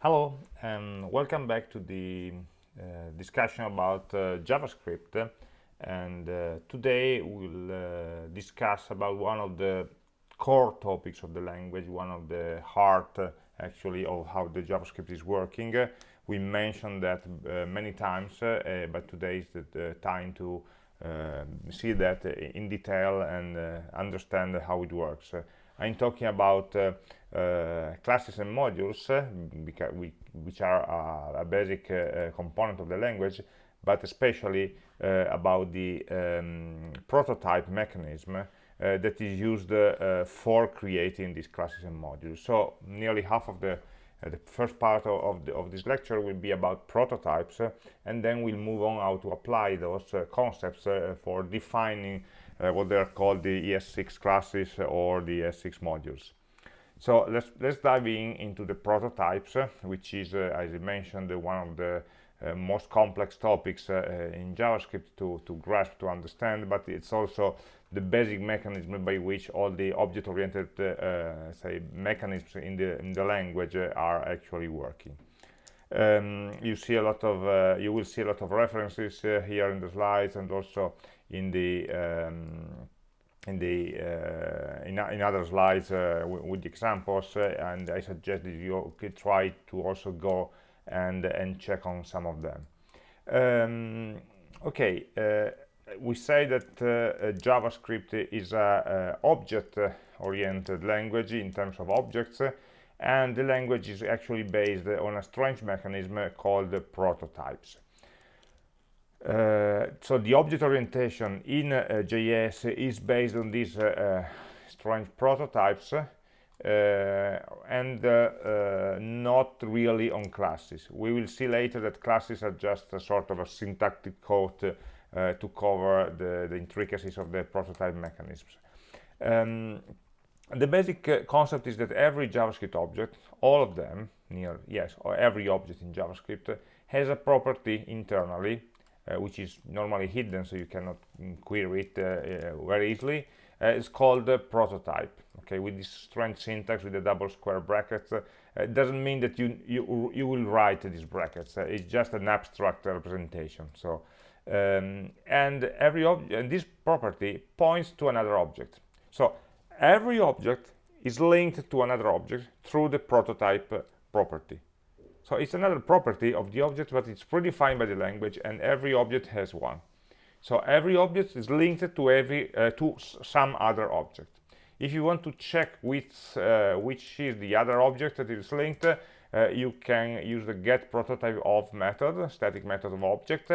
Hello and welcome back to the uh, discussion about uh, JavaScript and uh, today we'll uh, discuss about one of the core topics of the language, one of the heart uh, actually of how the JavaScript is working. we mentioned that uh, many times but today is the, the time to see that in detail and understand how it works. I'm talking about uh, uh, classes and modules, uh, which are a basic component of the language, but especially about the um, prototype mechanism uh, that is used uh, for creating these classes and modules. So nearly half of the the first part of, of, the, of, this lecture will be about prototypes and then we'll move on how to apply those concepts for defining what they are called the ES6 classes or the ES6 modules. So let's let's dive in into the prototypes, uh, which is, uh, as I mentioned, one of the uh, most complex topics uh, in JavaScript to, to grasp, to understand, but it's also the basic mechanism by which all the object-oriented, uh, say, mechanisms in the in the language are actually working. Um, you see a lot of, you will see a lot of references here in the slides, and also in the um, in the uh, in, in, other slides uh, with the examples uh, and I suggest that you try to also go and and check on some of them. Um, okay uh, we say that uh, JavaScript is a, object oriented language in terms of objects and the language is actually based on a strange mechanism called prototypes. uh, so the object orientation in uh, JS is based on these uh, strange prototypes and not really on classes. We will see later that classes are just a sort of a syntactic code to cover the, the, intricacies of the prototype mechanisms. Um, the basic uh, concept is that every JavaScript object, all of them, near yes, or every object in JavaScript, uh, has a property internally uh, which is normally hidden so you cannot mm, query it uh, uh, very easily it's called prototype. Okay with this strange syntax with the double square brackets it doesn't mean that you you you will write these brackets it's just an abstract representation. So um, and every object and this property points to another object. So every object is linked to another object through the prototype property so it's another property of the object, but it's predefined by the language, and every object has one. So every object is linked to every uh, to some other object. If you want to check which uh, which is the other object that is linked, uh, you can use the get prototype of method, static method of object,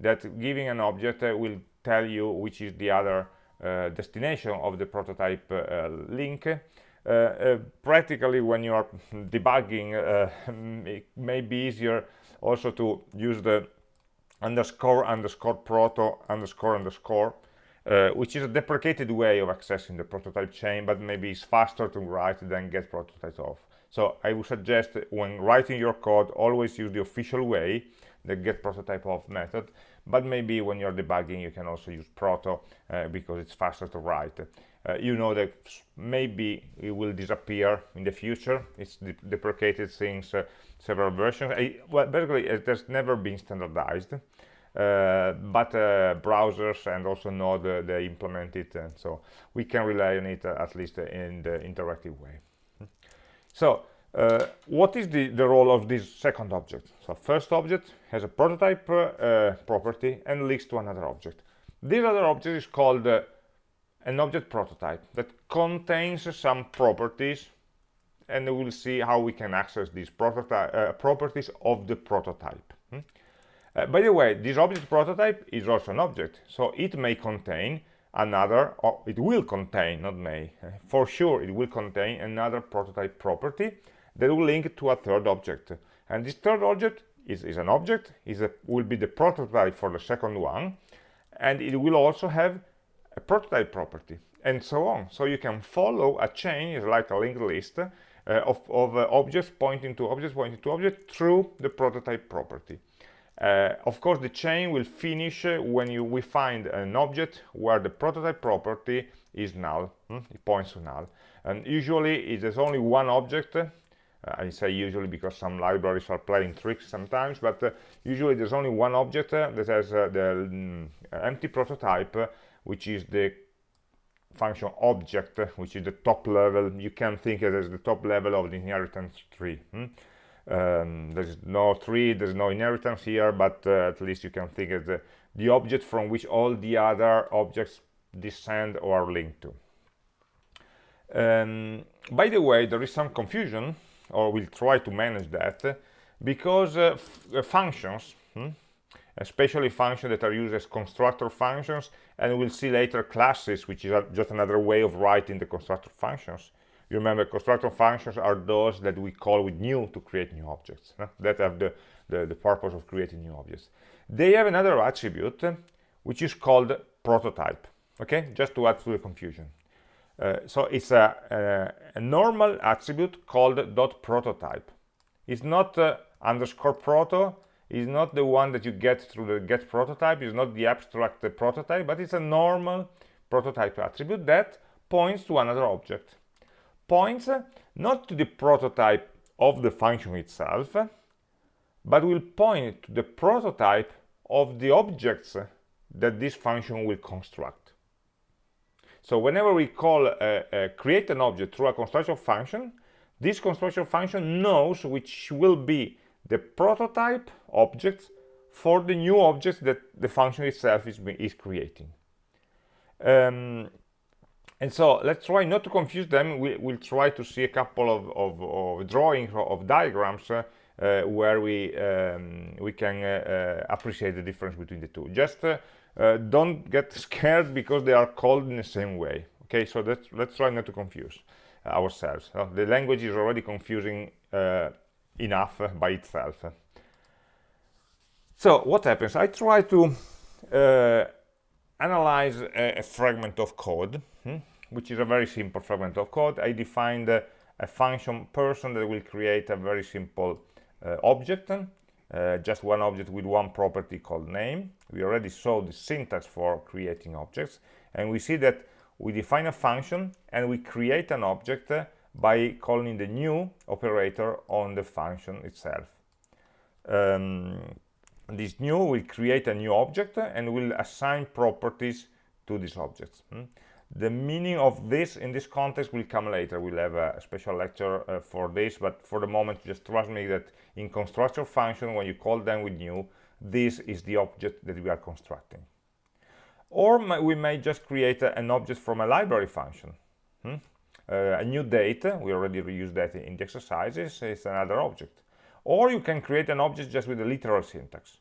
that giving an object uh, will tell you which is the other uh, destination of the prototype uh, link practically when you are debugging uh, it may be easier also to use the underscore underscore proto underscore underscore uh, which is a deprecated way of accessing the prototype chain but maybe it's faster to write than get prototype off. So i would suggest when writing your code always use the official way the get prototype of method but maybe when you're debugging you can also use proto uh, because it's faster to write uh, you know that maybe it will disappear in the future. It's de deprecated since uh, several versions. I, well basically it has never been standardized uh, but uh, browsers and also Node uh, they implement it and so we can rely on it uh, at least in the interactive way. So what is the, the role of this second object? So first object has a prototype property and links to another object. This other object is called an object prototype that contains some properties and we'll see how we can access these uh, properties of the prototype hmm? uh, by the way this object prototype is also an object so it may contain another or it will contain not may uh, for sure it will contain another prototype property that will link to a third object and this third object is, is an object is a, will be the prototype for the second one and it will also have a prototype property and so on so you can follow a chain is like a linked list uh, of, of uh, objects pointing to objects pointing to objects through the prototype property uh, of course the chain will finish uh, when you we find an object where the prototype property is null hmm? it points to null and usually it is only one object uh, I say usually because some libraries are playing tricks sometimes, but uh, usually there's only one object that has the mm, empty prototype, which is the function object, which is the top level. You can think it as the top level of the inheritance tree. Hmm? Um, there's no tree, there's no inheritance here, but uh, at least you can think of the, the object from which all the other objects descend or are linked to. Um, by the way, there is some confusion, or we'll try to manage that, because uh, uh functions, hmm, especially functions that are used as constructor functions, and we'll see later classes, which is just another way of writing the constructor functions, you remember constructor functions are those that we call with new to create new objects huh? that have the, the, the, purpose of creating new objects. They have another attribute which is called prototype, okay, just to add to the confusion. Uh, so it's a, a, a, normal attribute called dot prototype. It's not uh, underscore proto, it's not the one that you get through the get prototype, it's not the abstract prototype, but it's a normal prototype attribute that points to another object points not to the prototype of the function itself, but will point to the prototype of the objects that this function will construct. So whenever we call uh, uh, create an object through a construction function, this construction function knows which will be the prototype object for the new object that the function itself is, is creating. Um, and so let's try not to confuse them. We, will try to see a couple of, of, of drawings of diagrams uh, uh, where we um, we can uh, uh appreciate the difference between the two. Just uh, uh, don't get scared because they are called in the same way. Okay, so let's let's try not to confuse ourselves. the language is already confusing enough by itself. So what happens? I try to analyze a, a, fragment of code. Hmm? which is a very simple fragment of code. I defined uh, a function person that will create a very simple uh, object, uh, just one object with one property called name. We already saw the syntax for creating objects, and we see that we define a function and we create an object uh, by calling the new operator on the function itself. Um, this new will create a new object and will assign properties to this object. Hmm? the meaning of this in this context will come later we'll have a special lecture uh, for this but for the moment just trust me that in constructor function when you call them with new this is the object that we are constructing or we may just create a, an object from a library function hmm? Uh, a new date. We already reused that in the exercises. It's another object. Or you can create an object just with a literal syntax.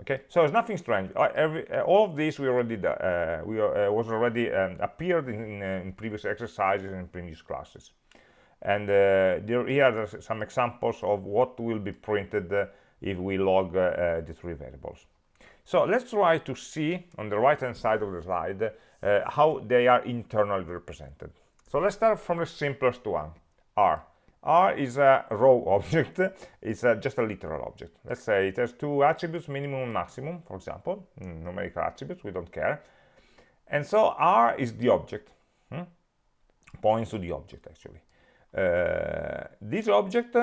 Okay? So it's nothing strange. Uh, every, uh, all of this we already uh, we uh, was already um, appeared in, in, uh, in, previous exercises and previous classes. And there here are some examples of what will be printed if we log the three variables. So let's try to see on the right hand side of the slide how they are internally represented so let's start from the simplest one r R is a row object, it's a, just a literal object. Let's say it has two attributes, minimum and maximum, for example, mm, numerical attributes, we don't care. And so R is the object, hmm? points to the object actually. Uh, this object,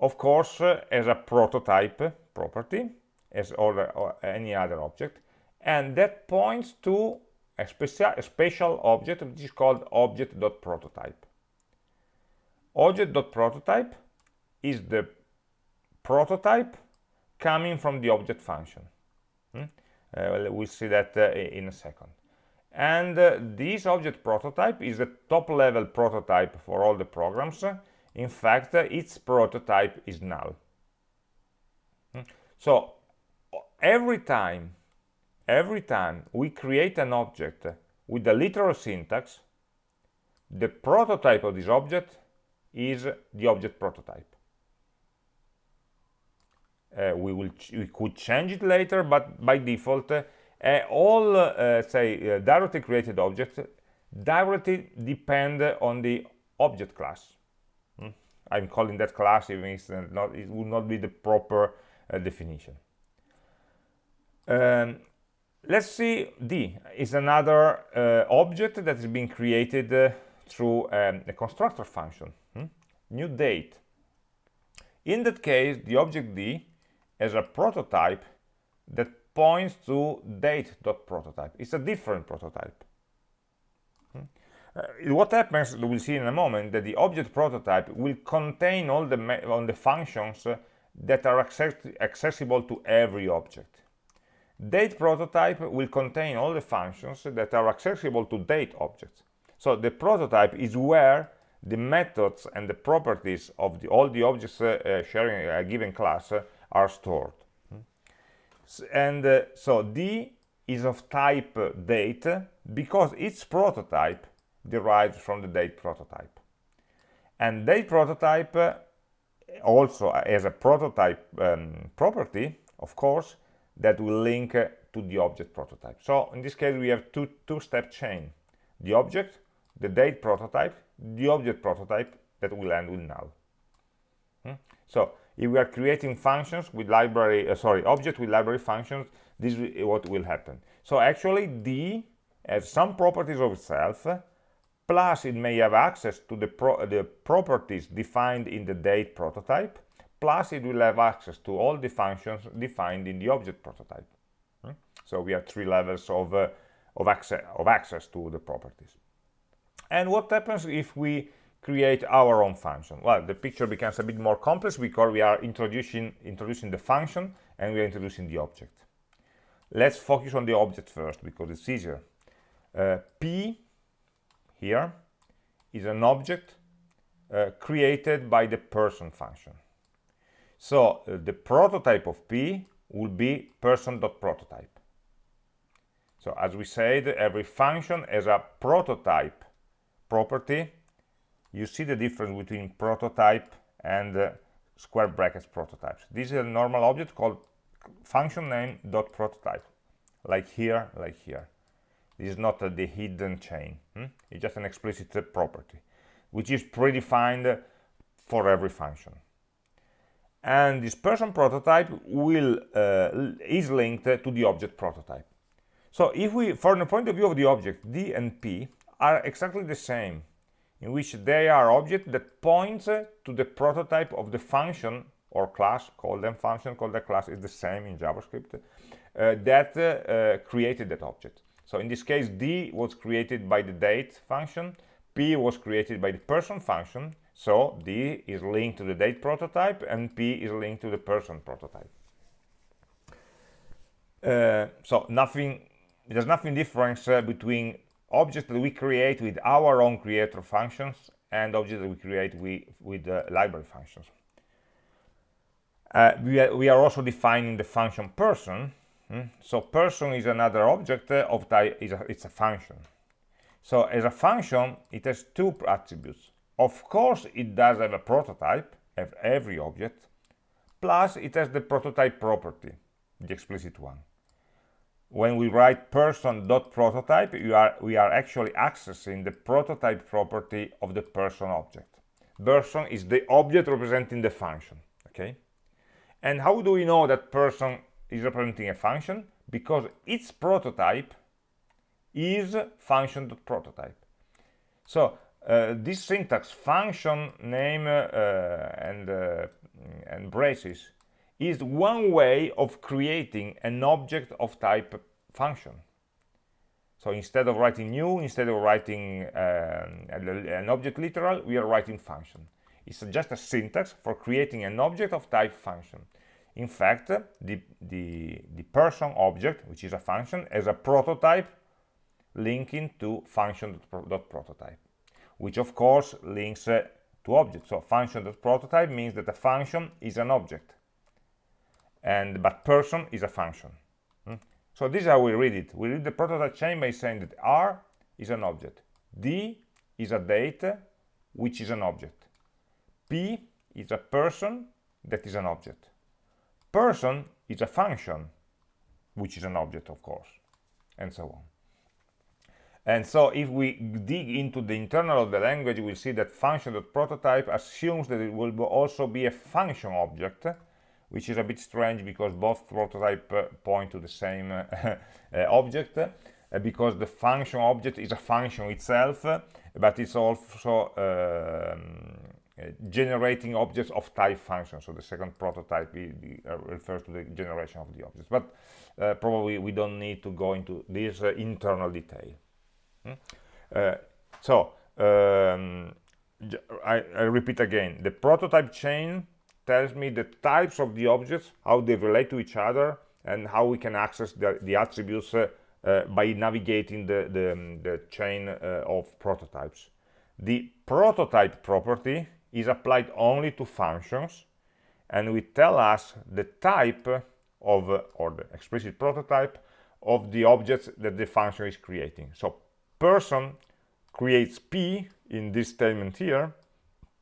of course, uh, has a prototype property, as all, uh, any other object, and that points to a, a special object which is called object.prototype object.prototype is the prototype coming from the object function. Hmm? Uh, we'll see that uh, in a second. And uh, this object prototype is the top level prototype for all the programs. In fact, uh, its prototype is null. Hmm? So every time, every time we create an object with the literal syntax, the prototype of this object is the object prototype. Uh, we will we could change it later, but by default, uh, all uh, say uh, directly created objects directly depend on the object class. Hmm? I'm calling that class, even if not, it would not be the proper uh, definition. Um, let's see D is another uh, object that is being created through um, a constructor function. Hmm? new date in that case the object d has a prototype that points to date.prototype it's a different prototype hmm? uh, what happens we'll see in a moment that the object prototype will contain all the the functions uh, that are access accessible to every object date prototype will contain all the functions that are accessible to date objects. So the prototype is where the methods and the properties of the, all the objects uh, uh, sharing a given class uh, are stored. And uh, so d is of type date because its prototype derives from the date prototype. And date prototype uh, also as a prototype um, property of course that will link uh, to the object prototype. So in this case we have two two-step chain. The object the date prototype the object prototype that will end with null. Hmm? so if we are creating functions with library uh, sorry object with library functions this is what will happen. So actually d has some properties of itself plus it may have access to the, pro the properties defined in the date prototype plus it will have access to all the functions defined in the object prototype hmm? so we have three levels of uh, of access of access to the properties and what happens if we create our own function? Well, the picture becomes a bit more complex because we are introducing, introducing the function and we are introducing the object. Let's focus on the object first because it's easier. Uh, P here is an object uh, created by the person function. So uh, the prototype of P will be person.prototype. So as we said, every function has a prototype property. You see the difference between prototype and uh, square brackets prototypes. This is a normal object called function name dot prototype. Like here like here. This is not uh, the hidden chain hmm? it's just an explicit uh, property which is predefined for every function and this person prototype will uh, is linked to the object prototype. So if we from the point of view of the object d and p are exactly the same in which they are objects that point to the prototype of the function or class call them function call the class is the same in javascript uh, that uh, created that object. So in this case d was created by the date function p was created by the person function so d is linked to the date prototype and p is linked to the person prototype uh, so nothing there's nothing difference uh, between objects that we create with our own creator functions and objects that we create with, with uh, library functions. Uh, we, are, we, are, also defining the function person. Hmm? So person is another object uh, of type, a, it's a function. So as a function, it has two attributes. Of course, it does have a prototype, have every object, plus it has the prototype property, the explicit one. When we write person.prototype we are we are actually accessing the prototype property of the person object. Person is the object representing the function okay? And how do we know that person is representing a function? Because its prototype is function.prototype so uh, this syntax function name uh, and uh, and braces is one way of creating an object of type function. So instead of writing new, instead of writing um, an object literal, we are writing function. It's just a syntax for creating an object of type function. In fact, the, the, the person object, which is a function, has a prototype linking to function.prototype, which of course links uh, to objects. So function.prototype means that a function is an object and but person is a function. Hmm? so this is how we read it. We read the prototype chain by saying that r is an object. D is a date which is an object. P is a person that is an object. Person is a function which is an object of course and so on and so if we dig into the internal of the language we'll see that function.prototype assumes that it will also be a function object which is a bit strange because both prototype uh, point to the same uh, uh, object because the function object is a function itself but it's also um, generating objects of type function. So the second prototype uh, refers to the generation of the objects. But uh, probably we don't need to go into this uh, internal detail. Uh, so um, I, I, repeat again, the prototype chain tells me the types of the objects, how they relate to each other, and how we can access the, the attributes uh, uh, by navigating the, the, um, the chain of prototypes. The prototype property is applied only to functions and will tell us the type of or the explicit prototype of the objects that the function is creating so person creates p in this statement here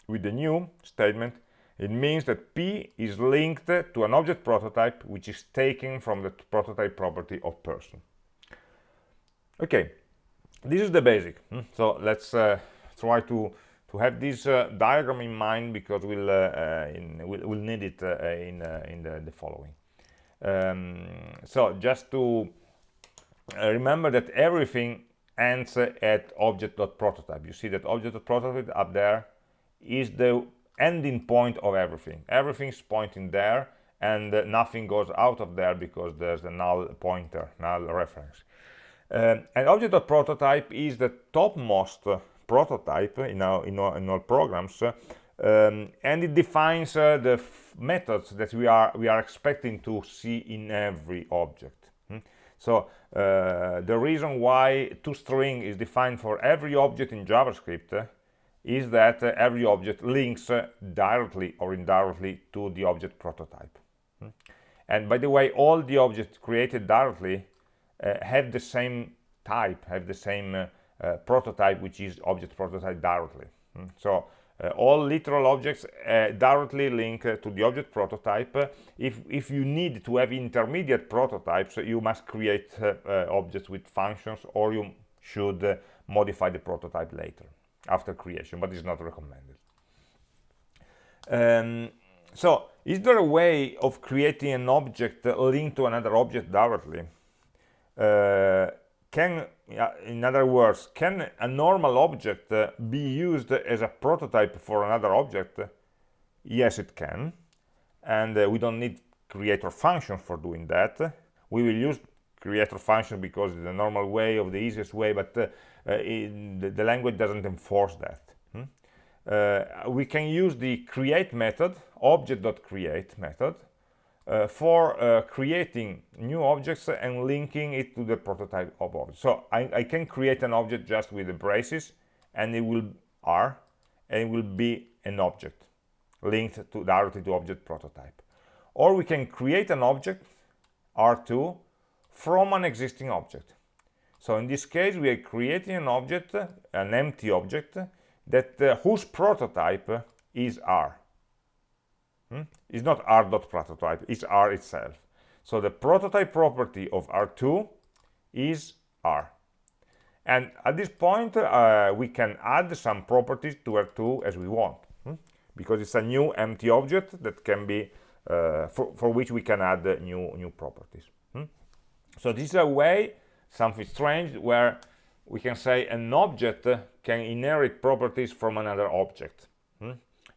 with the new statement it means that p is linked to an object prototype which is taken from the prototype property of person okay this is the basic hmm? so let's uh, try to to have this uh, diagram in mind because we'll, uh, uh in, we'll, we'll, need it uh, in, uh, in the, the following. Um, so just to remember that everything ends at object.prototype. You see that object.prototype up there is the ending point of everything. Everything's pointing there and uh, nothing goes out of there because there's a null pointer, null reference. Um, and object.prototype is the topmost prototype in our, in our, in programs um, and it defines uh, the methods that we are we are expecting to see in every object? So uh, the reason why toString is defined for every object in JavaScript uh, is that uh, every object links uh, directly or indirectly to the object prototype hmm? and by the way all the objects created directly uh, have the same type have the same uh, prototype which is object prototype directly mm. so all literal objects uh, directly link uh, to the object prototype. If if you need to have intermediate prototypes you must create uh, uh, objects with functions or you should modify the prototype later after creation but it's not recommended. Um, so is there a way of creating an object linked to another object directly? Can in other words can a normal object uh, be used as a prototype for another object? Yes it can. And uh, we don't need creator function for doing that. We will use creator function because it's the normal way of the easiest way but uh, uh the, language doesn't enforce that. Hmm? Uh, we can use the create method object.create method uh, for uh, creating new objects and linking it to the prototype of object. So I, I, can create an object just with the braces and it will R and it will be an object linked to directly to object prototype. Or we can create an object R2 from an existing object. So in this case we are creating an object, an empty object that uh, whose prototype is R Hmm? It's not r dot prototype it's r itself. So the prototype property of R2 is R. And at this point, uh, we can add some properties to R2 as we want, hmm? because it's a new empty object that can be, uh, for, for, which we can add new, new properties. Hmm? So this is a way, something strange, where we can say an object can inherit properties from another object.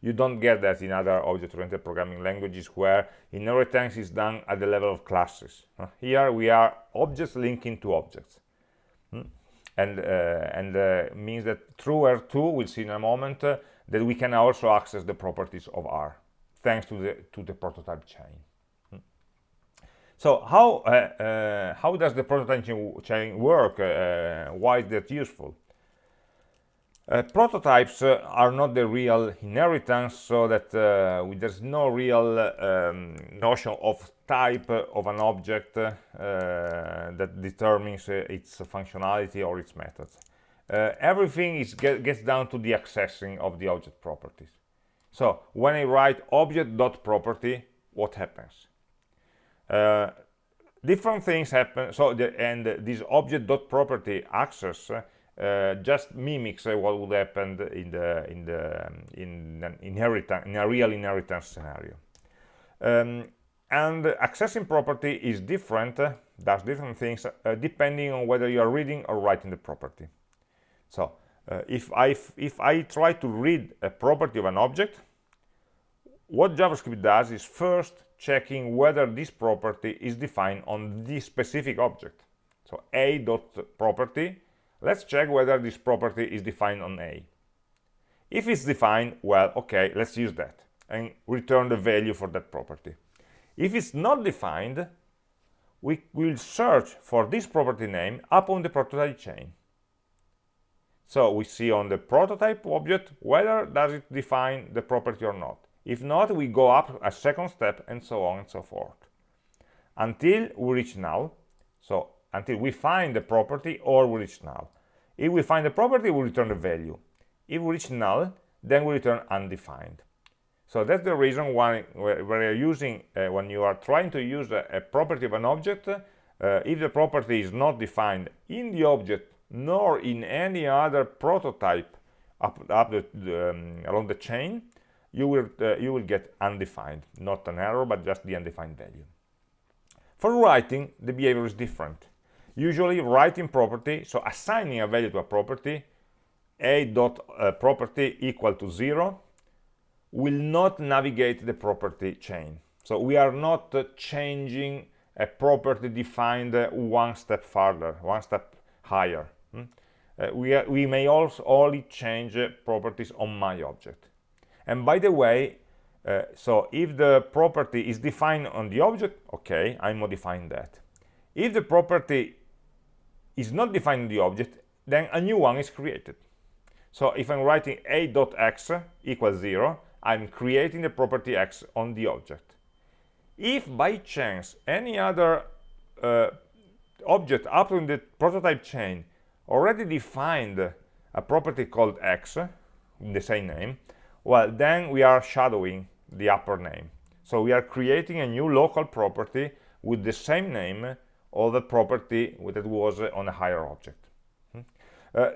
You don't get that in other object-oriented programming languages where inheritance is done at the level of classes. Here we are objects linking to objects. Hmm? And, uh, and uh, means that through R2, we'll see in a moment, uh, that we can also access the properties of R, thanks to the, to the prototype chain. Hmm? So how, uh, uh, how does the prototype chain work? Uh, why is that useful? Uh, prototypes uh, are not the real inheritance, so that uh, there's no real um, notion of type of an object uh, that determines uh, its functionality or its methods. Uh, everything is get, gets down to the accessing of the object properties. So when I write object.property, what happens? different things happen. So the, and this object.property access uh, just mimics uh, what would happen in the in the in an inheritance in a real inheritance scenario. Um, and accessing property is different uh, does different things uh, depending on whether you are reading or writing the property. So uh, if I if I try to read a property of an object what JavaScript does is first checking whether this property is defined on this specific object. So a dot property let's check whether this property is defined on a. If it's defined well okay let's use that and return the value for that property. If it's not defined we will search for this property name upon the prototype chain. So we see on the prototype object whether does it define the property or not. If not we go up a second step and so on and so forth. Until we reach null so until we find the property or we reach null. If we find the property we return the value. If we reach null then we return undefined. So that's the reason why we're using uh, when you are trying to use a, a property of an object uh, if the property is not defined in the object nor in any other prototype up, up the um, along the chain you will uh, you will get undefined. Not an error but just the undefined value. For writing the behavior is different usually writing property so assigning a value to a property a dot uh, property equal to zero will not navigate the property chain. So we are not uh, changing a property defined uh, one step further one step higher. Hmm? uh, we, are, we may also only change uh, properties on my object. And by the way uh, so if the property is defined on the object okay i'm modifying that. If the property is not defined in the object then a new one is created. So if i'm writing a dot x equals 0 i'm creating the property x on the object. If by chance any other uh, object up in the prototype chain already defined a property called x in the same name well then we are shadowing the upper name. So we are creating a new local property with the same name of the property that was on a higher object hmm? uh,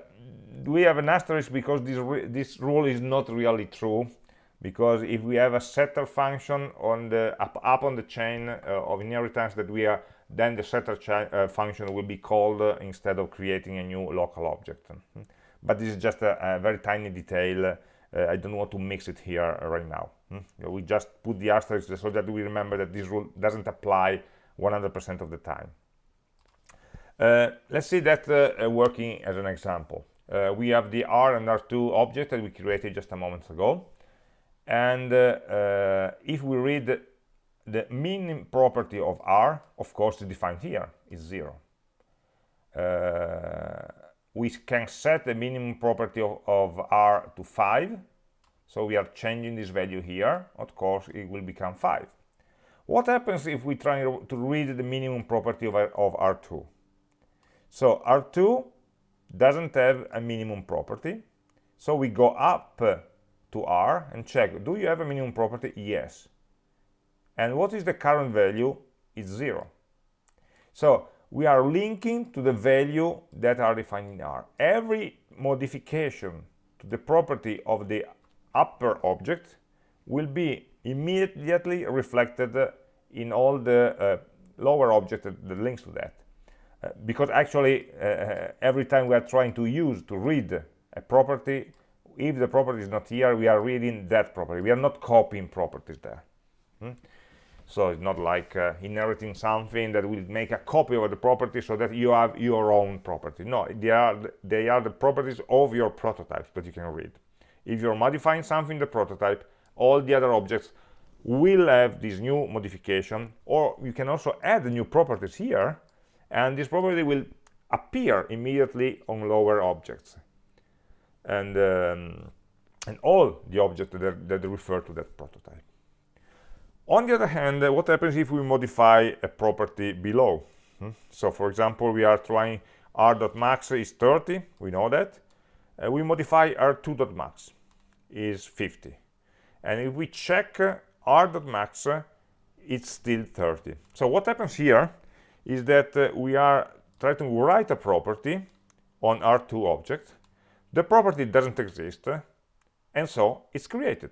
we have an asterisk because this this rule is not really true because if we have a setter function on the up, up on the chain uh, of inheritance that we are then the setter uh, function will be called uh, instead of creating a new local object hmm? but this is just a, a very tiny detail uh, I don't want to mix it here right now hmm? we just put the asterisk so that we remember that this rule doesn't apply 100% of the time uh, let's see that uh, working as an example. Uh, we have the R and R2 object that we created just a moment ago. And uh, uh, if we read the min property of R of course defined here is zero. We can set the minimum property of, of, R to 5 so we are changing this value here. Of course it will become 5 what happens if we try to read the minimum property of, of R2 so R2 doesn't have a minimum property. So we go up to R and check do you have a minimum property? Yes. And what is the current value? It's zero. So we are linking to the value that are defined in R. Every modification to the property of the upper object will be immediately reflected in all the uh, lower object that links to that because actually uh, uh, every time we are trying to use to read a property if the property is not here we are reading that property. We are not copying properties there. Hmm? so it's not like uh, inheriting something that will make a copy of the property so that you have your own property. No they are they are the properties of your prototypes that you can read. If you're modifying something in the prototype all the other objects will have this new modification or you can also add new properties here and this property will appear immediately on lower objects. And um, and all the objects that, that refer to that prototype. On the other hand what happens if we modify a property below? Hmm? so for example we are trying r.max is 30 we know that. Uh, we modify r2.max is 50 and if we check uh, r.max uh, it's still 30 so what happens here is that uh, we are trying to write a property on R2 object. The property doesn't exist, and so it's created.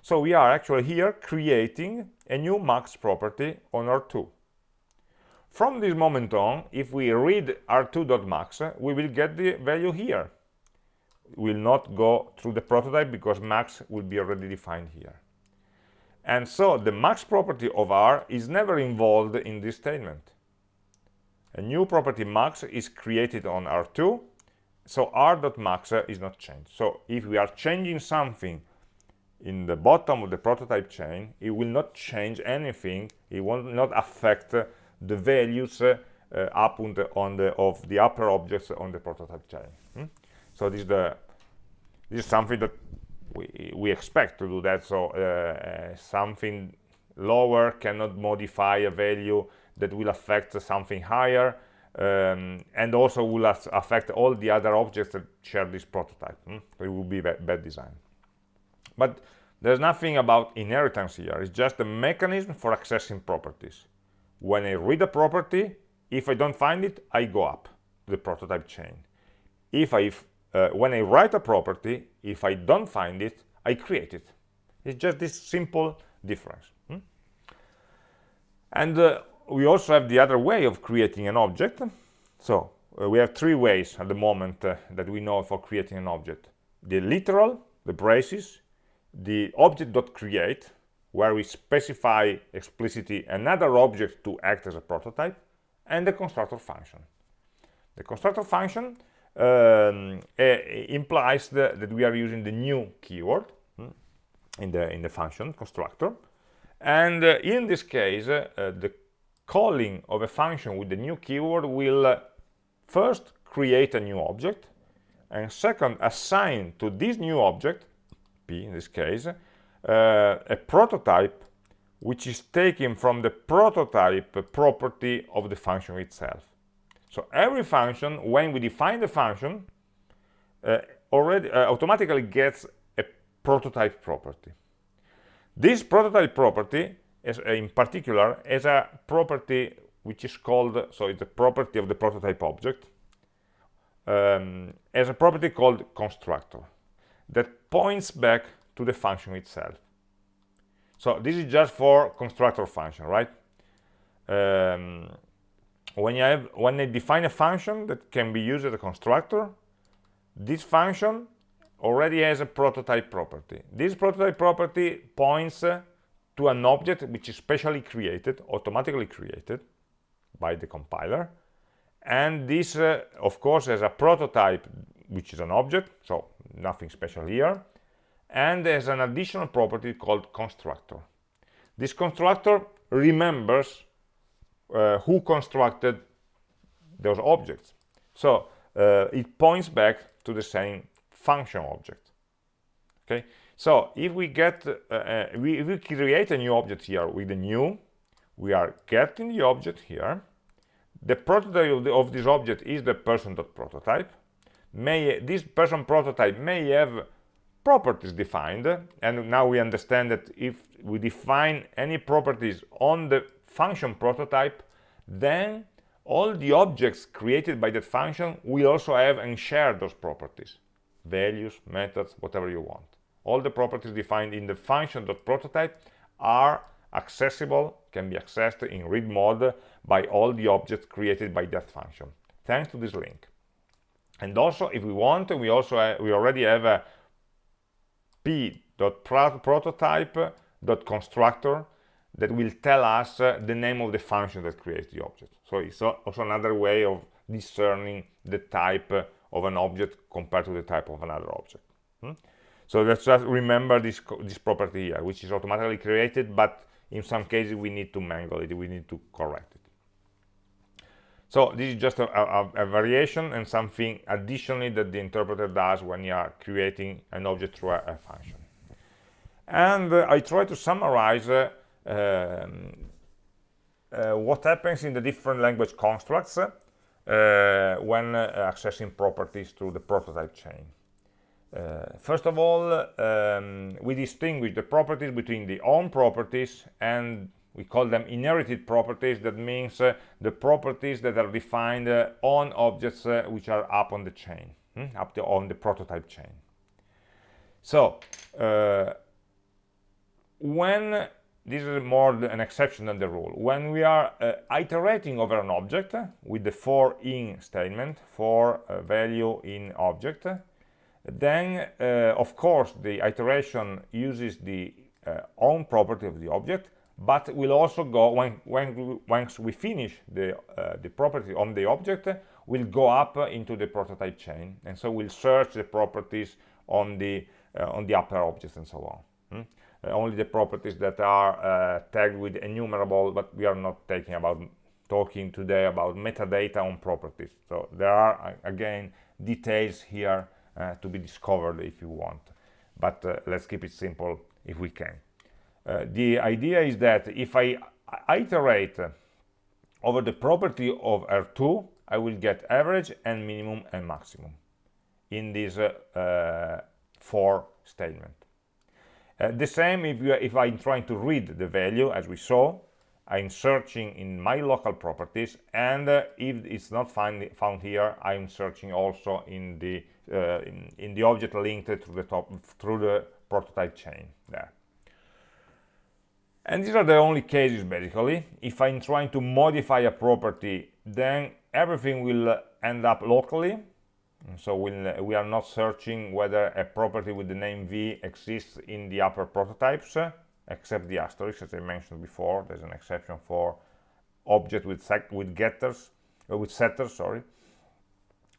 So we are actually here creating a new max property on R2. From this moment on, if we read r2.max, uh, we will get the value here. We will not go through the prototype because max will be already defined here. And so the max property of R is never involved in this statement. A new property max is created on R2, so R.max is not changed. So if we are changing something in the bottom of the prototype chain, it will not change anything, it will not affect the values uh, up on the, on the, of the upper objects on the prototype chain. Hmm? So this is the this is something that we, we expect to do that so uh, uh, something lower cannot modify a value that will affect something higher um, and also will affect all the other objects that share this prototype hmm? it will be bad, design but there's nothing about inheritance here it's just a mechanism for accessing properties when I read a property if I don't find it I go up the prototype chain if I uh, when I write a property, if I don't find it, I create it. It's just this simple difference. Hmm? And uh, we also have the other way of creating an object. So uh, we have three ways at the moment uh, that we know for creating an object. The literal, the braces, the object.create, where we specify explicitly another object to act as a prototype, and the constructor function. The constructor function um, implies the, that we are using the new keyword hmm, in the in the function constructor and uh, in this case uh, the calling of a function with the new keyword will uh, first create a new object and second assign to this new object p in this case uh, a prototype which is taken from the prototype property of the function itself so every function, when we define the function, uh, already uh, automatically gets a prototype property. This prototype property, uh, in particular, as a property which is called, so it's a property of the prototype object, um, as a property called constructor that points back to the function itself. So this is just for constructor function, right? Um, when you have when I define a function that can be used as a constructor this function already has a prototype property this prototype property points uh, to an object which is specially created automatically created by the compiler and this uh, of course has a prototype which is an object so nothing special here and there's an additional property called constructor this constructor remembers uh, who constructed those objects. So uh, it points back to the same function object. Okay, so if we get, uh, uh, we, we create a new object here with the new, we are getting the object here. The prototype of, the, of this object is the person.prototype. May this person prototype may have properties defined, and now we understand that if we define any properties on the function prototype, then all the objects created by that function will also have and share those properties. Values, methods, whatever you want. All the properties defined in the function.prototype are accessible, can be accessed in read mode by all the objects created by that function, thanks to this link. And also, if we want, we also have, we already have a p.prototype.constructor that will tell us uh, the name of the function that creates the object. So it's also another way of discerning the type uh, of an object compared to the type of another object. Hmm? So let's just remember this, this property here, which is automatically created, but in some cases we need to mangle it, we need to correct it. So this is just a, a, a variation and something additionally that the interpreter does when you are creating an object through a, a function. And uh, I try to summarize uh, um, uh, what happens in the different language constructs uh, when uh, accessing properties through the prototype chain. Uh, first of all, um, we distinguish the properties between the own properties and we call them inherited properties. That means uh, the properties that are defined uh, on objects which are up on the chain, hmm? up the, on the prototype chain. So, when this is more an exception than the rule. When we are uh, iterating over an object uh, with the for in statement, for uh, value in object, uh, then uh, of course the iteration uses the uh, own property of the object but will also go when when once we finish the uh, the property on the object will go up into the prototype chain. And so we'll search the properties on the uh, on the upper objects and so on. Hmm? uh, only the properties that are uh, tagged with enumerable but we are not taking about talking today about metadata on properties. So there are again details here to be discovered if you want. But uh, let's keep it simple if we can. Uh, the idea is that if I iterate over the property of R2 I will get average and minimum and maximum in this uh, for statement. Uh, the same if, you, if I'm trying to read the value as we saw I'm searching in my local properties and uh, if it's not find, found here I'm searching also in the uh, in, in, the object linked to the top through the prototype chain there. And these are the only cases basically. If I'm trying to modify a property then everything will end up locally. So we'll, we are not searching whether a property with the name v exists in the upper prototypes except the asterisk as I mentioned before. There's an exception for object with with getters uh, with setters sorry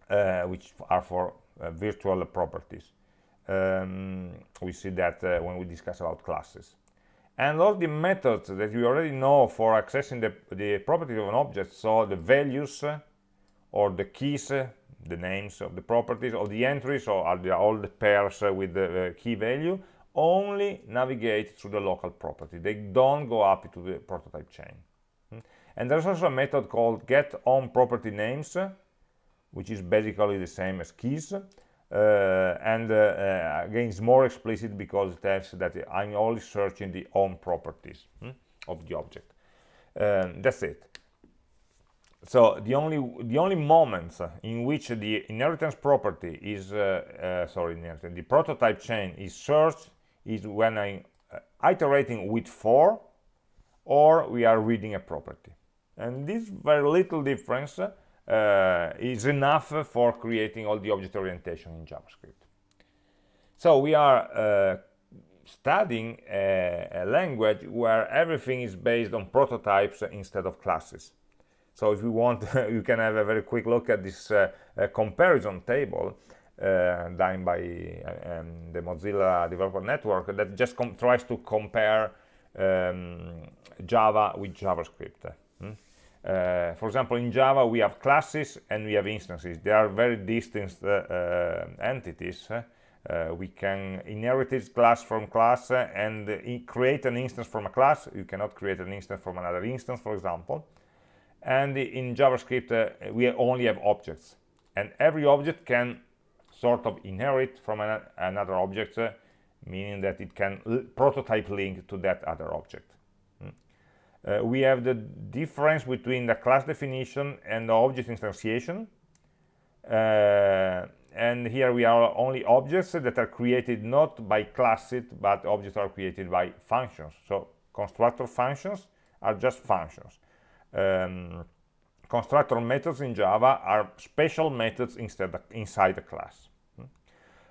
uh, which are for virtual properties um, we see that uh, when we discuss about classes and all the methods that we already know for accessing the, the property of an object so the values uh, or the keys uh, the names of the properties or the entries or all the pairs with the key value only navigate through the local property. They don't go up to the prototype chain. Hmm? And there's also a method called get on property names, which is basically the same as keys. Uh, and uh, uh, again, it's more explicit because it tells that I'm only searching the on properties hmm, of the object. Um, that's it. So the only the only moments in which the inheritance property is uh, uh, sorry, the prototype chain is searched is when I'm uh, iterating with for or we are reading a property. And this very little difference uh, is enough for creating all the object orientation in JavaScript. So we are uh, studying a, a, language where everything is based on prototypes instead of classes. So if you want, you can have a very quick look at this uh, comparison table uh, done by uh, um, the Mozilla Developer Network that just tries to compare um, Java with JavaScript. Hmm? Uh, for example, in Java, we have classes and we have instances. They are very distinct uh, uh, entities. Uh, we can inherit this class from class and create an instance from a class. You cannot create an instance from another instance, for example. And in JavaScript, we only have objects. And every object can sort of inherit from an, another object, meaning that it can prototype link to that other object. Mm. Uh, we have the difference between the class definition and the object instantiation. Uh, and here we are only objects that are created not by classes, but objects are created by functions. So constructor functions are just functions. Um, constructor methods in Java are special methods instead inside the class.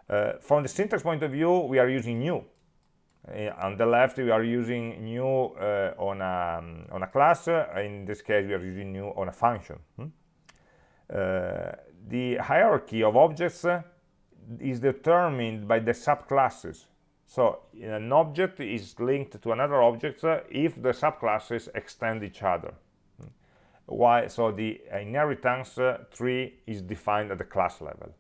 Uh, from the syntax point of view, we are using new. Uh, on the left, we are using new uh, on, a, um, on a class. in this case, we are using new on a function. Hmm? the hierarchy of objects is determined by the subclasses. So an object is linked to another object if the subclasses extend each other. Hmm? Why? So the inheritance tree is defined at the class level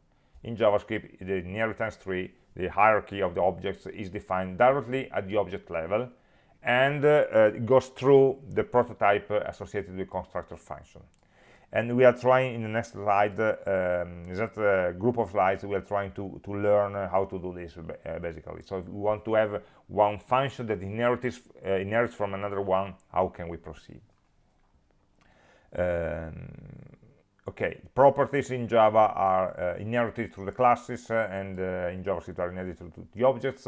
in JavaScript, the inheritance tree, the hierarchy of the objects is defined directly at the object level and uh, uh, goes through the prototype uh, associated with constructor function. And we are trying in the next slide, uh, um, that uh, group of slides, we are trying to, to learn how to do this uh, basically. So if we want to have one function that inherits, inherits from another one, how can we proceed? Um, okay properties in java are uh, inherited through the classes uh, and uh, in javascript are inherited through the objects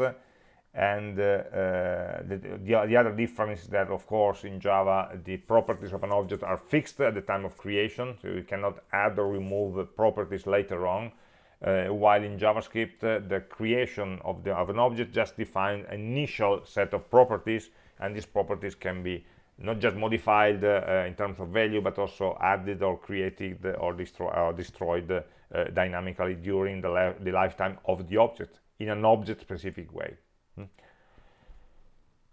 and uh, uh, the, the, the, other difference is that of course in java the properties of an object are fixed at the time of creation so you cannot add or remove properties later on uh, while in JavaScript uh, the creation of, the, of an object just defines an initial set of properties and these properties can be not just modified uh, in terms of value but also added or created or, destroy, or destroyed uh, dynamically during the, the, lifetime of the object in an object specific way hmm.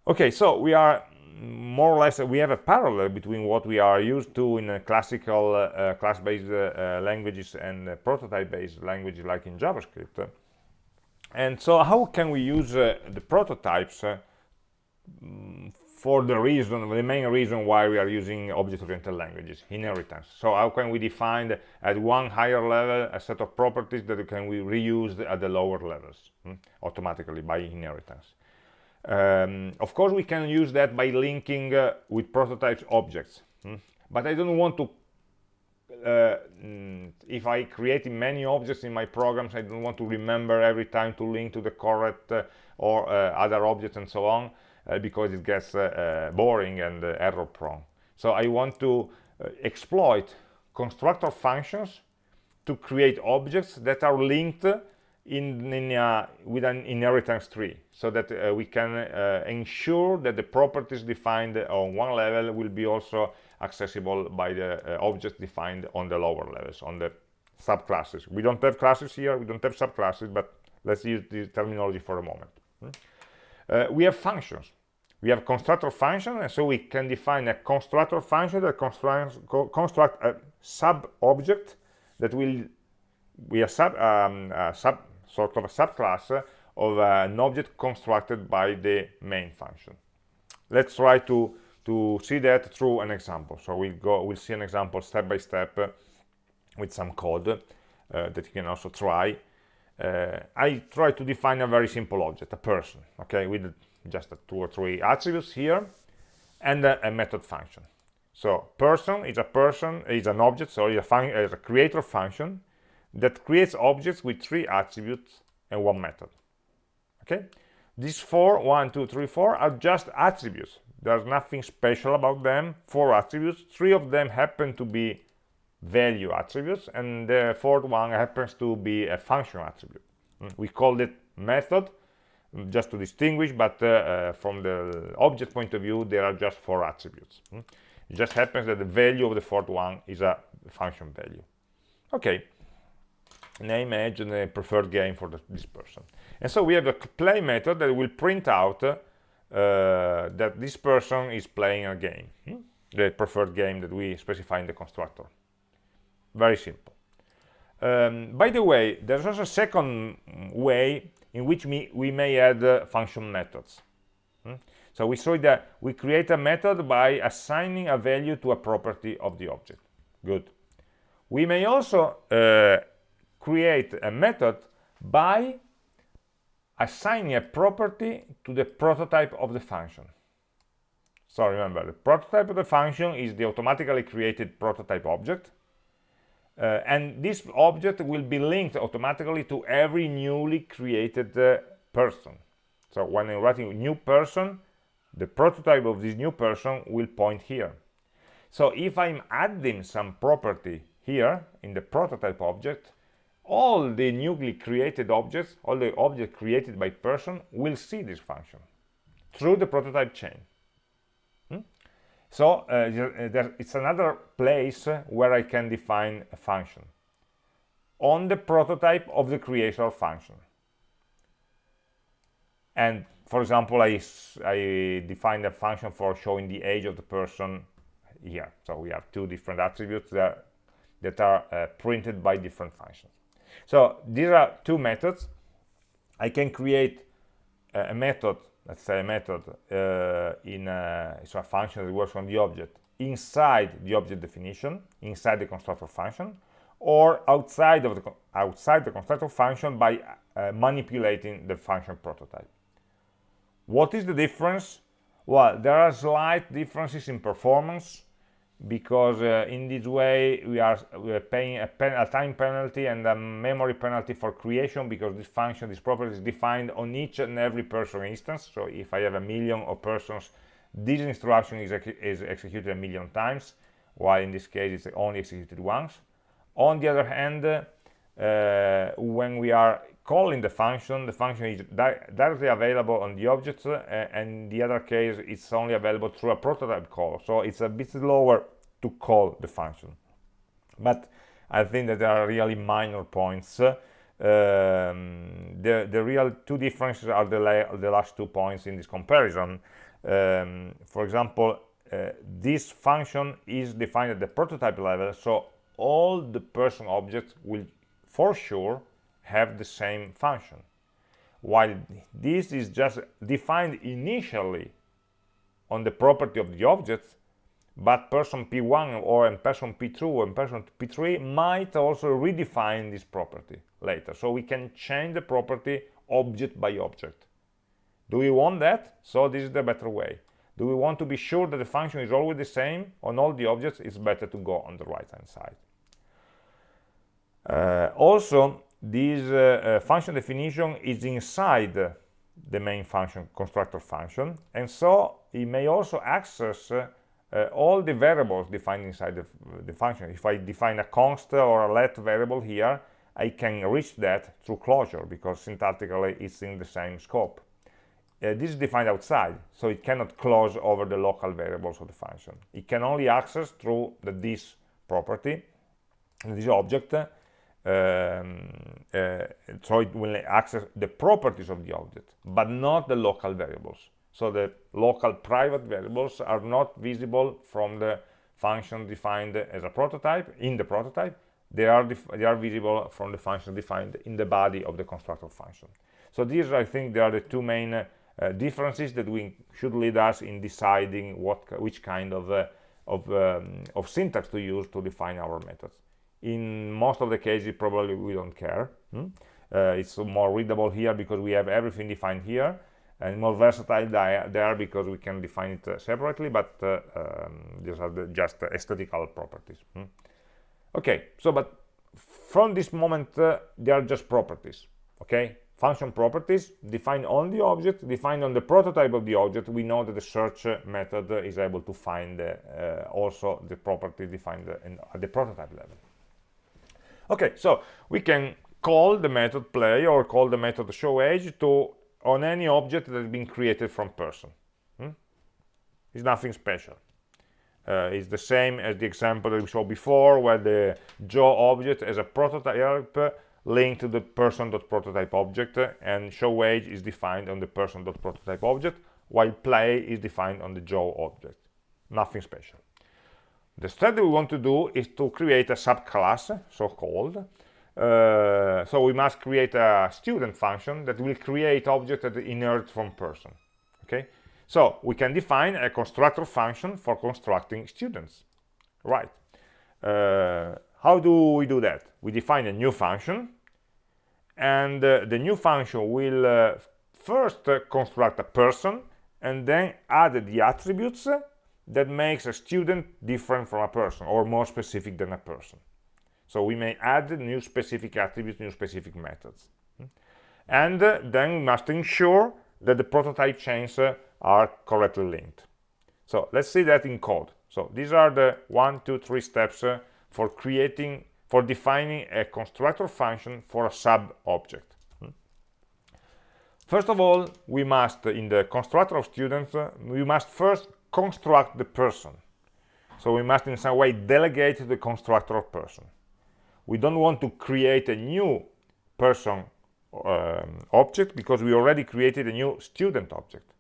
okay so we are more or less we have a parallel between what we are used to in classical uh, class-based uh, languages and prototype-based languages like in JavaScript. And so how can we use uh, the prototypes uh, for the reason, the main reason why we are using object-oriented languages, inheritance. So how can we define at one higher level a set of properties that can we reuse at the lower levels hmm, automatically by inheritance? Um, of course, we can use that by linking uh, with prototypes objects, hmm? but I don't want to uh, mm, if I create many objects in my programs, I don't want to remember every time to link to the correct uh, or uh, other objects and so on, because it gets uh, boring and error prone. So I want to exploit constructor functions to create objects that are linked in, in uh, with an inheritance tree so that uh, we can uh, ensure that the properties defined on one level will be also accessible by the uh, objects defined on the lower levels on the subclasses we don't have classes here we don't have subclasses but let's use the terminology for a moment hmm? Uh, we have functions we have constructor function and so we can define a constructor function that constructs construct a sub object that will be a sub um, a sub sort of a subclass of an object constructed by the main function. Let's try to, to see that through an example. So we'll go, we'll see an example step by step with some code uh, that you can also try. Uh, I try to define a very simple object, a person, okay, with just two or three attributes here and a, a method function. So person is a person, is an object, so it's a, is a creator function that creates objects with three attributes and one method. Okay? These four one two three four are just attributes. There's nothing special about them. Four attributes. Three of them happen to be value attributes and the fourth one happens to be a function attribute. Mm, we called it method just to distinguish but uh, uh, from the object point of view there are just four attributes mm. it just happens that the value of the fourth one is a function value. Okay. Name age and the preferred game for the, this person. And so we have a play method that will print out uh, that this person is playing a game hmm? the preferred game that we specify in the constructor. Very simple. Um, by the way there's also a second way in which we, may add uh, function methods hmm? so we saw that we create a method by assigning a value to a property of the object good we may also uh, create a method by assigning a property to the prototype of the function. So remember, the prototype of the function is the automatically created prototype object. Uh, and this object will be linked automatically to every newly created uh, person. So when I'm writing a new person, the prototype of this new person will point here. So if I'm adding some property here in the prototype object, all the newly created objects, all the objects created by person will see this function through the prototype chain. So uh, there, it's another place where I can define a function on the prototype of the creator function. And for example, I, I define a function for showing the age of the person here. So we have two different attributes that, that are uh, printed by different functions. So these are two methods. I can create a method, let's say a method uh, in a, so a function that works on the object inside the object definition, inside the constructor function, or outside of the outside the constructor function by uh, manipulating the function prototype. What is the difference? Well, there are slight differences in performance because uh, in this way we are, we are paying a, pen, a, time penalty and a memory penalty for creation because this function, this property is defined on each and every person instance. So if I have a million of persons, this instruction is, is executed a million times, while in this case it's only executed once. On the other hand, uh, when we are calling the function, the function is di directly available on the object, uh, and the other case, it's only available through a prototype call. So it's a bit slower to call the function. But I think that there are really minor points. Um, the, the real two differences are the, the last two points in this comparison. Um, for example, uh, this function is defined at the prototype level, so all the person objects will for sure have the same function. While this is just defined initially on the property of the object but person p1 or and person p2 and person p3 might also redefine this property later. So we can change the property object by object. Do we want that? So this is the better way. Do we want to be sure that the function is always the same on all the objects? It's better to go on the right hand side. Uh, also this uh, uh, function definition is inside the main function constructor function and so it may also access uh, uh, all the variables defined inside the, the, function. If i define a const or a let variable here i can reach that through closure because syntactically it's in the same scope. Uh, this is defined outside so it cannot close over the local variables of the function. It can only access through the this property this object uh, so it will access the properties of the object but not the local variables. So the local private variables are not visible from the function defined as a prototype in the prototype. They are they are visible from the function defined in the body of the constructor function. So these i think they are the two main uh, differences that we should lead us in deciding what which kind of uh, of, um, of syntax to use to define our methods in most of the cases probably we don't care hmm? uh, it's more readable here because we have everything defined here and more versatile there because we can define it uh, separately but uh, um, these are the just aesthetical properties hmm? okay so but from this moment uh, they are just properties okay function properties defined on the object defined on the prototype of the object we know that the search method is able to find uh, also the property defined in, at the prototype level okay so we can call the method play or call the method show age to on any object that has been created from person. Hmm? it's nothing special. Uh, it's the same as the example that we saw before where the joe object as a prototype linked to the person.prototype object and show age is defined on the person.prototype object while play is defined on the joe object. Nothing special the step that we want to do is to create a subclass, so-called. Uh, so we must create a student function that will create objects that inherit from person. Okay, so we can define a constructor function for constructing students. Right. Uh, how do we do that? We define a new function, and uh, the new function will uh, first construct a person, and then add the attributes that makes a student different from a person or more specific than a person. So we may add new specific attributes new specific methods. And uh, then we must ensure that the prototype chains uh, are correctly linked. So let's see that in code. So these are the one two three steps uh, for creating for defining a constructor function for a sub object First of all, we must, in the constructor of students, we must first construct the person. So we must in some way delegate the constructor of person. We don't want to create a new person um, object because we already created a new student object.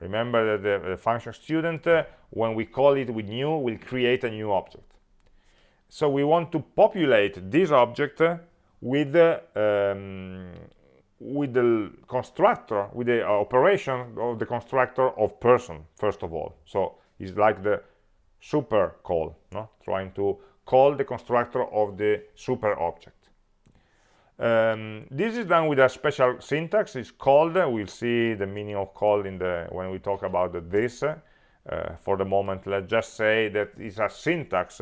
Remember that the, the function student uh, when we call it with new will create a new object. So we want to populate this object uh, with uh, um, with the constructor, with the uh, operation of the constructor of person, first of all. So it's like the super call, no? trying to call the constructor of the super object. Um, this is done with a special syntax. It's called. We'll see the meaning of call in the when we talk about the this. Uh, for the moment, let's just say that it's a syntax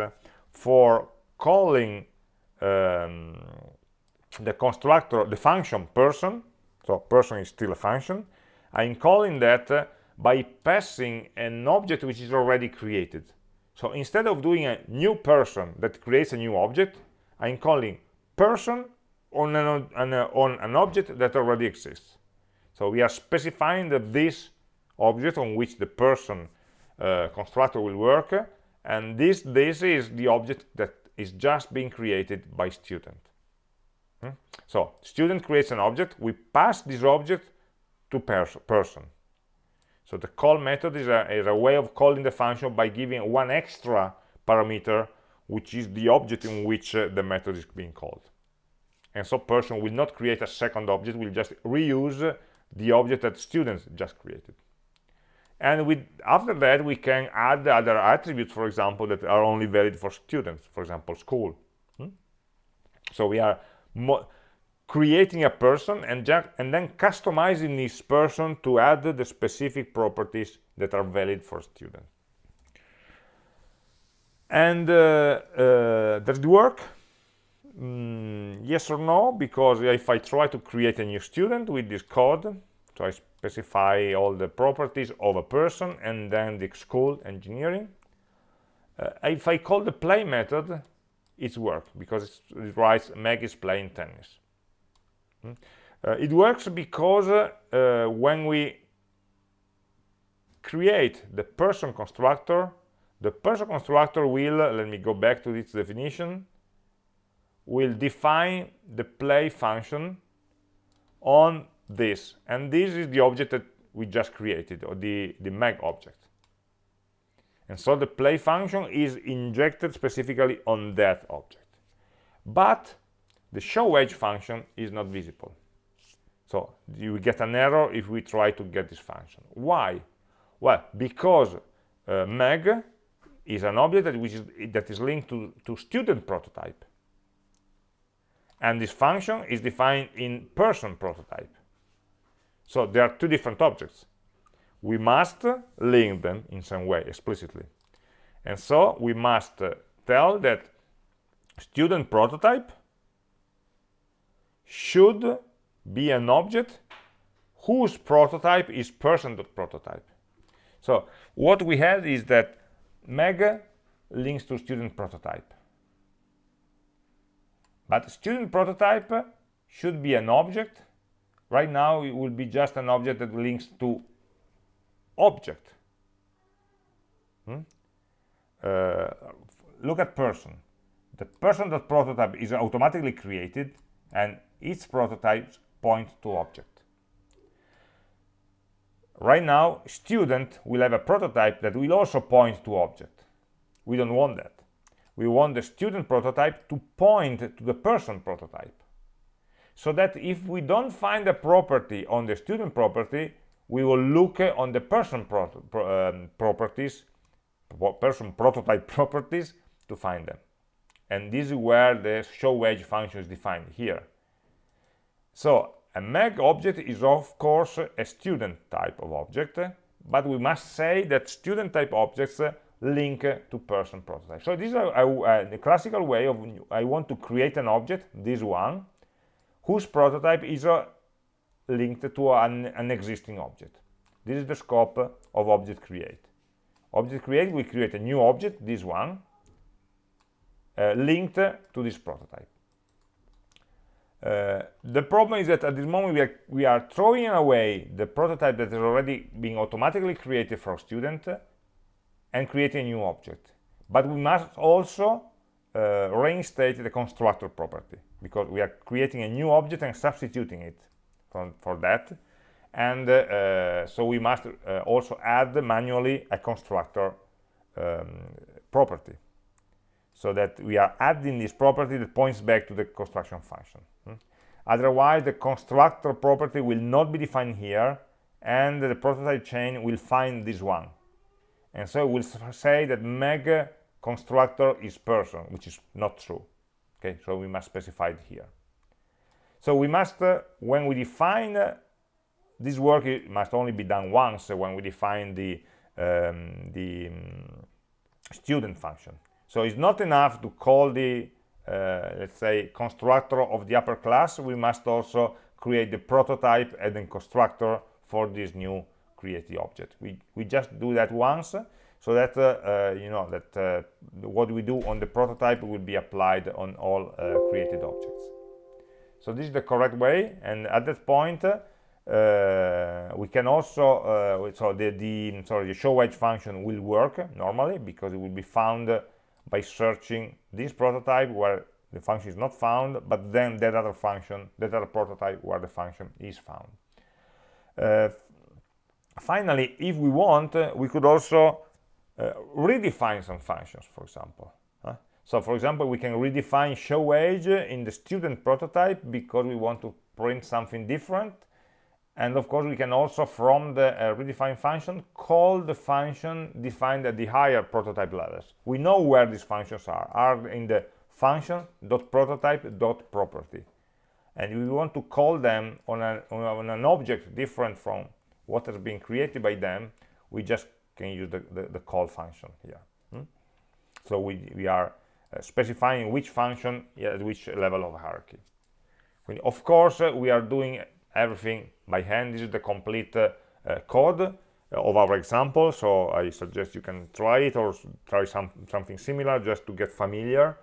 for calling um, the constructor, the function person, so person is still a function, I'm calling that uh, by passing an object which is already created. So instead of doing a new person that creates a new object, I'm calling person on an, on, a, on an object that already exists. So we are specifying that this object on which the person uh, constructor will work, and this, this is the object that is just being created by student. Hmm? So student creates an object, we pass this object to pers person. So the call method is a, is a way of calling the function by giving one extra parameter, which is the object in which uh, the method is being called. And so person will not create a second object, will just reuse the object that students just created. And with, after that, we can add other attributes, for example, that are only valid for students, for example, school. Hmm? So we are creating a person and, and then customizing this person to add the specific properties that are valid for students. And uh, uh, does it work? Mm, yes or no, because if I try to create a new student with this code, so I specify all the properties of a person and then the school engineering, uh, if I call the play method, it's work because it writes Meg is playing tennis. Hmm? Uh, it works because uh, when we create the person constructor, the person constructor will, let me go back to its definition, will define the play function on this. And this is the object that we just created, or the, the Meg object. And so the play function is injected specifically on that object. But the show age function is not visible. So you get an error if we try to get this function. Why? Well, because uh, Meg is an object that, which is, that is linked to, to student prototype. And this function is defined in person prototype. So there are two different objects. We must link them in some way explicitly. And so we must tell that student prototype should be an object whose prototype is person.prototype. So what we have is that mega links to student prototype. But student prototype should be an object. Right now it will be just an object that links to object. Hmm? Uh, look at person. The person that prototype is automatically created and its prototypes point to object. Right now, student will have a prototype that will also point to object. We don't want that. We want the student prototype to point to the person prototype. So that if we don't find a property on the student property, we will look on the person pro pro um, properties, person prototype properties to find them. And this is where the show age function is defined here. So a Meg object is of course a student type of object, but we must say that student type objects link to person prototype. So this is a, a, a, classical way of I want to create an object, this one, whose prototype is uh, linked to an, an, existing object. This is the scope of object create. Object create, we create a new object, this one, uh, linked to this prototype. Uh, the problem is that at this moment we are, we are throwing away the prototype that is already being automatically created for a student and creating a new object. But we must also uh, reinstate the constructor property because we are creating a new object and substituting it from, for that. And uh, so we must uh, also add manually a constructor um, property so that we are adding this property that points back to the construction function. Hmm? Otherwise, the constructor property will not be defined here, and the prototype chain will find this one. And so we'll say that meg constructor is person, which is not true. Okay, so we must specify it here. So we must, uh, when we define uh, this work, it must only be done once uh, when we define the um, the um, student function. So it's not enough to call the, uh, let's say, constructor of the upper class. We must also create the prototype and then constructor for this new created object. We, we just do that once so that, uh, uh, you know, that uh, what we do on the prototype will be applied on all uh, created objects. So this is the correct way and at that point uh, we can also uh, so the, the sorry the show age function will work normally because it will be found by searching this prototype where the function is not found but then that other function that other prototype where the function is found. Uh, finally if we want uh, we could also uh, redefine some functions for example so for example we can redefine show age in the student prototype because we want to print something different. And of course we can also from the uh, redefine function call the function defined at the higher prototype levels. We know where these functions are are in the function dot prototype dot property and we want to call them on, a, on an object different from what has been created by them. We just can use the, the, the call function here. Hmm? so we, we are specifying which function at which level of hierarchy. Of course uh, we are doing everything by hand. This is the complete uh, uh, code uh, of our example. So i suggest you can try it or try some something similar just to get familiar.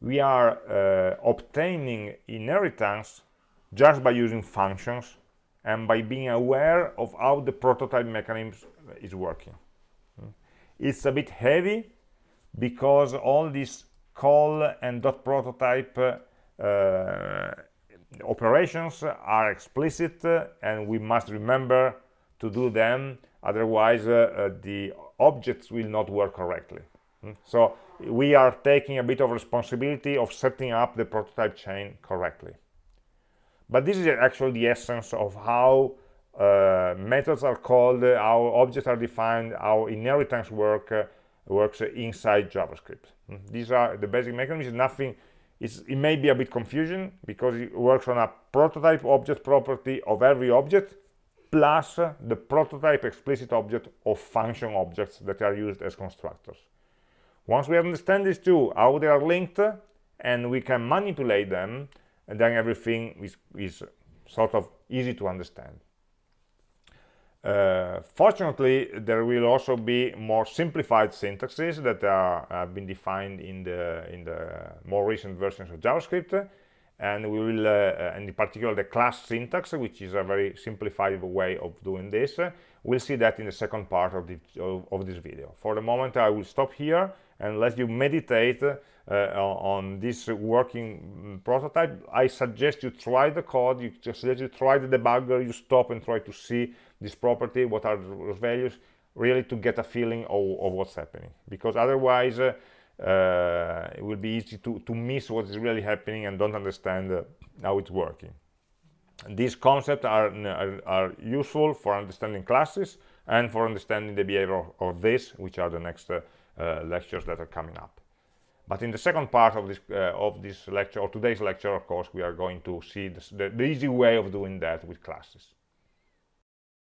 We are uh, obtaining inheritance just by using functions and by being aware of how the prototype mechanism is working. Hmm. it's a bit heavy because all these call and dot prototype uh, operations are explicit uh, and we must remember to do them otherwise uh, the objects will not work correctly mm. so we are taking a bit of responsibility of setting up the prototype chain correctly but this is actually the essence of how uh, methods are called how objects are defined how inheritance work uh, works inside javascript mm. these are the basic mechanisms nothing it may be a bit confusion because it works on a prototype object property of every object plus the prototype explicit object of function objects that are used as constructors. Once we understand these two, how they are linked, and we can manipulate them, and then everything is, is sort of easy to understand. Uh, fortunately, there will also be more simplified syntaxes that are, have been defined in the in the more recent versions of JavaScript, and we will, uh, uh in particular, the class syntax, which is a very simplified way of doing this. we'll see that in the second part of, the, of, of, this video. For the moment, I will stop here and let you meditate on this working prototype. I suggest you try the code. You just suggest you try the debugger. You stop and try to see this property what are those values really to get a feeling of, of what's happening because otherwise uh, uh, it will be easy to, to miss what is really happening and don't understand uh, how it's working these concepts are, are, are, useful for understanding classes and for understanding the behavior of, of this which are the next uh, uh, lectures that are coming up but in the second part of this uh, of this lecture or today's lecture of course we are going to see the, the easy way of doing that with classes